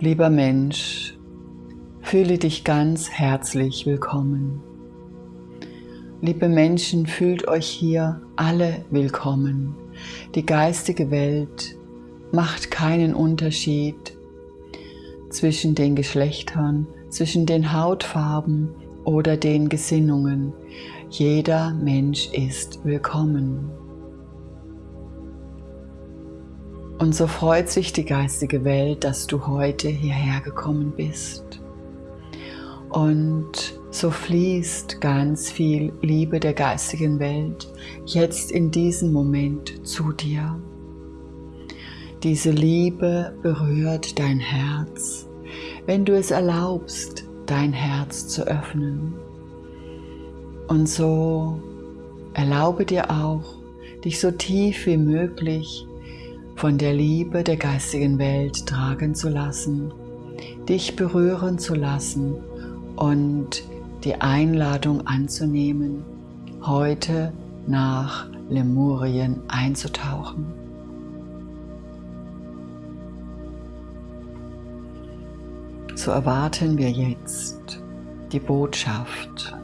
Lieber Mensch, fühle dich ganz herzlich willkommen. Liebe Menschen, fühlt euch hier alle willkommen. Die geistige Welt macht keinen Unterschied zwischen den Geschlechtern, zwischen den Hautfarben oder den Gesinnungen. Jeder Mensch ist willkommen. Und so freut sich die geistige Welt, dass du heute hierher gekommen bist. Und so fließt ganz viel Liebe der geistigen Welt jetzt in diesem Moment zu dir. Diese Liebe berührt dein Herz, wenn du es erlaubst, dein Herz zu öffnen. Und so erlaube dir auch, dich so tief wie möglich von der Liebe der geistigen Welt tragen zu lassen, dich berühren zu lassen und die Einladung anzunehmen, heute nach Lemurien einzutauchen. So erwarten wir jetzt die Botschaft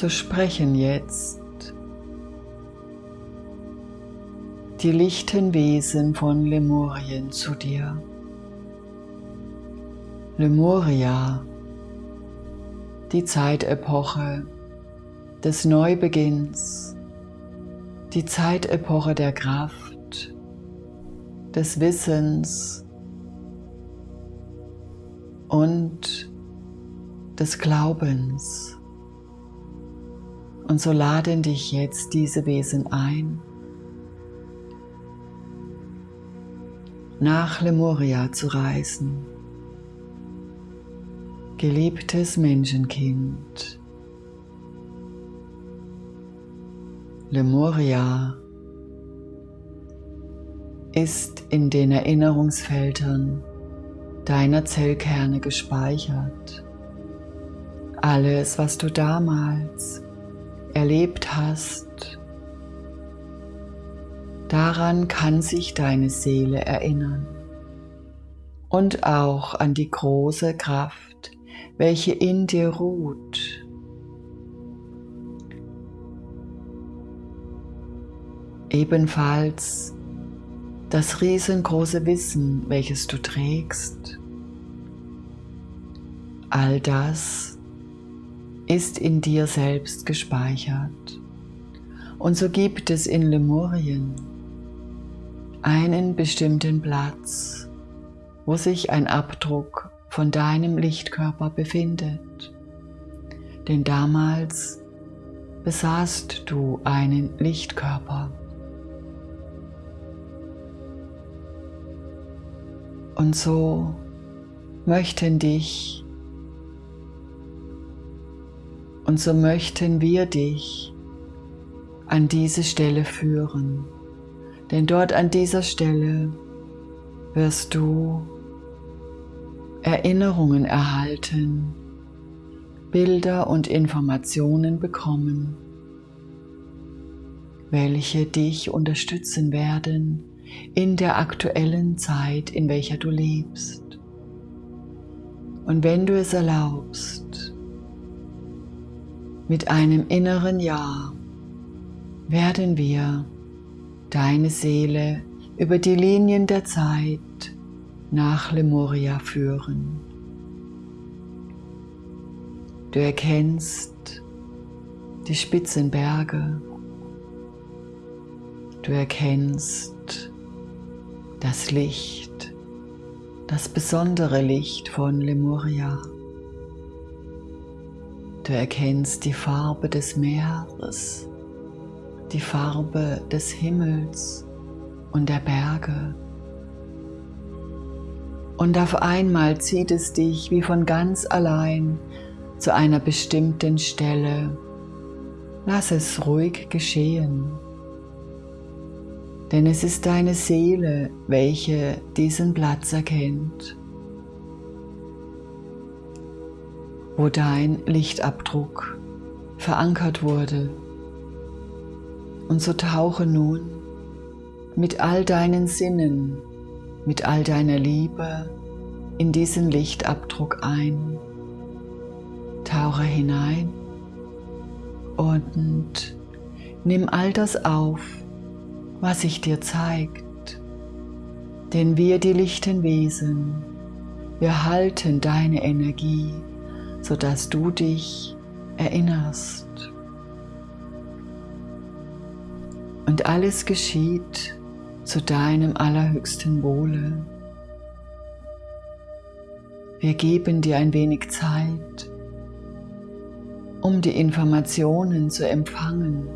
so sprechen jetzt die lichten Wesen von Lemurien zu dir. Lemuria, die Zeitepoche des Neubeginns, die Zeitepoche der Kraft, des Wissens und des Glaubens. Und so laden dich jetzt diese Wesen ein, nach Lemuria zu reisen. Geliebtes Menschenkind, Lemuria ist in den Erinnerungsfeldern deiner Zellkerne gespeichert. Alles, was du damals erlebt hast, daran kann sich deine Seele erinnern und auch an die große Kraft, welche in dir ruht. Ebenfalls das riesengroße Wissen, welches du trägst. All das ist in dir selbst gespeichert. Und so gibt es in Lemurien einen bestimmten Platz, wo sich ein Abdruck von deinem Lichtkörper befindet. Denn damals besaßt du einen Lichtkörper. Und so möchten dich Und so möchten wir dich an diese Stelle führen. Denn dort an dieser Stelle wirst du Erinnerungen erhalten, Bilder und Informationen bekommen, welche dich unterstützen werden in der aktuellen Zeit, in welcher du lebst. Und wenn du es erlaubst, mit einem inneren Ja werden wir deine Seele über die Linien der Zeit nach Lemuria führen. Du erkennst die spitzen Berge. Du erkennst das Licht, das besondere Licht von Lemuria. Du erkennst die Farbe des Meeres die Farbe des Himmels und der Berge. Und auf einmal zieht es dich wie von ganz allein zu einer bestimmten Stelle. Lass es ruhig geschehen. Denn es ist deine Seele, welche diesen Platz erkennt, wo dein Lichtabdruck verankert wurde. Und so tauche nun mit all deinen Sinnen, mit all deiner Liebe in diesen Lichtabdruck ein. Tauche hinein und nimm all das auf, was sich dir zeigt. Denn wir, die lichten Wesen, wir halten deine Energie, sodass du dich erinnerst. Und alles geschieht zu deinem allerhöchsten Wohle. Wir geben dir ein wenig Zeit, um die Informationen zu empfangen.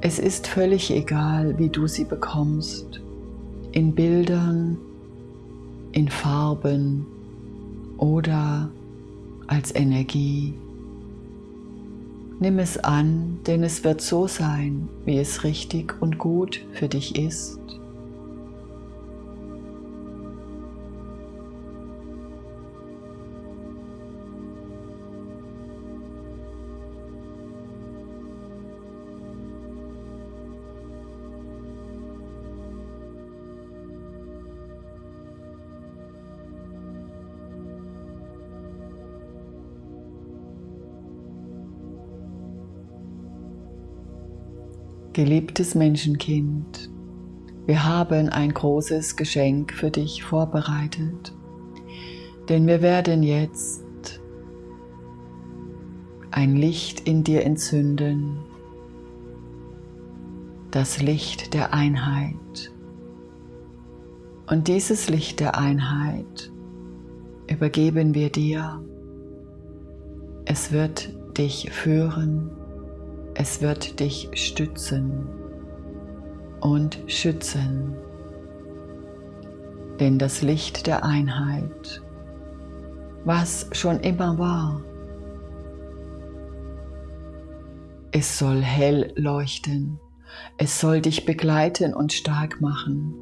Es ist völlig egal, wie du sie bekommst, in Bildern, in Farben oder als Energie. Nimm es an, denn es wird so sein, wie es richtig und gut für dich ist. Geliebtes Menschenkind, wir haben ein großes Geschenk für dich vorbereitet, denn wir werden jetzt ein Licht in dir entzünden, das Licht der Einheit. Und dieses Licht der Einheit übergeben wir dir. Es wird dich führen es wird dich stützen und schützen. Denn das Licht der Einheit, was schon immer war, es soll hell leuchten, es soll dich begleiten und stark machen.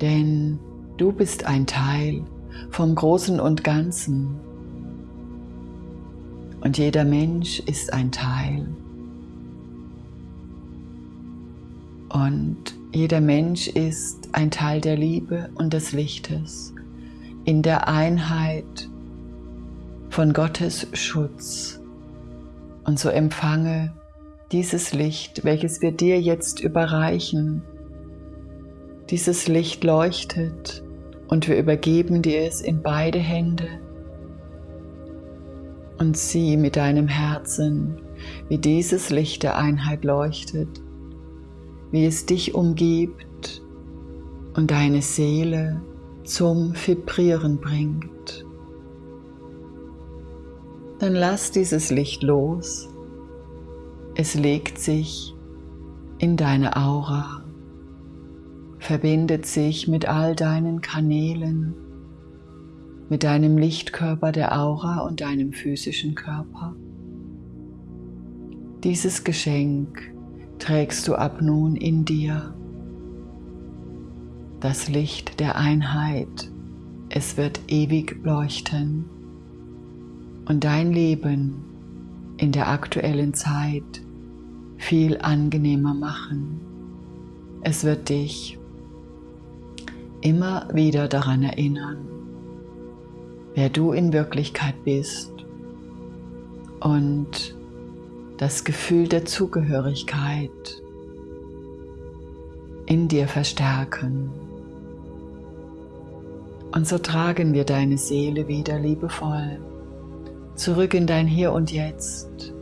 Denn du bist ein Teil vom Großen und Ganzen und jeder Mensch ist ein Teil. Und jeder Mensch ist ein Teil der Liebe und des Lichtes in der Einheit von Gottes Schutz. Und so empfange dieses Licht, welches wir dir jetzt überreichen. Dieses Licht leuchtet und wir übergeben dir es in beide Hände und sieh mit deinem Herzen, wie dieses Licht der Einheit leuchtet, wie es dich umgibt und deine Seele zum Vibrieren bringt. Dann lass dieses Licht los. Es legt sich in deine Aura, verbindet sich mit all deinen Kanälen mit deinem Lichtkörper der Aura und deinem physischen Körper. Dieses Geschenk trägst du ab nun in dir. Das Licht der Einheit, es wird ewig leuchten und dein Leben in der aktuellen Zeit viel angenehmer machen. Es wird dich immer wieder daran erinnern, wer du in Wirklichkeit bist und das Gefühl der Zugehörigkeit in dir verstärken. Und so tragen wir deine Seele wieder liebevoll zurück in dein Hier und Jetzt,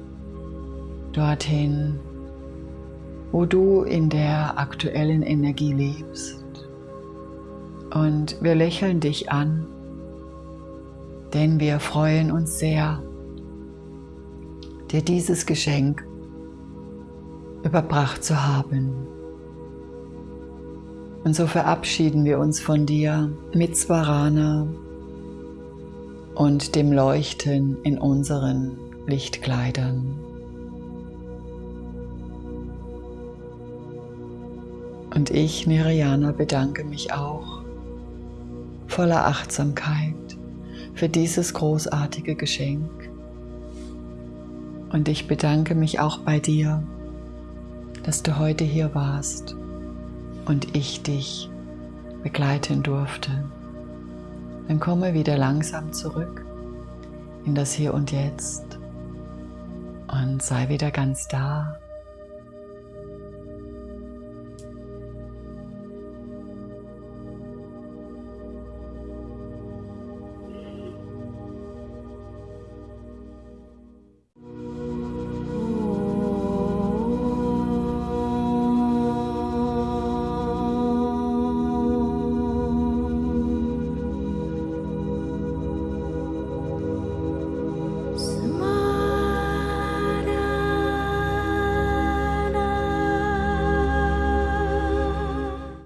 dorthin, wo du in der aktuellen Energie lebst. Und wir lächeln dich an denn wir freuen uns sehr, dir dieses Geschenk überbracht zu haben. Und so verabschieden wir uns von dir mit Svarana und dem Leuchten in unseren Lichtkleidern. Und ich, Nirayana, bedanke mich auch voller Achtsamkeit für dieses großartige Geschenk. Und ich bedanke mich auch bei dir, dass du heute hier warst und ich dich begleiten durfte. Dann komme wieder langsam zurück in das Hier und Jetzt und sei wieder ganz da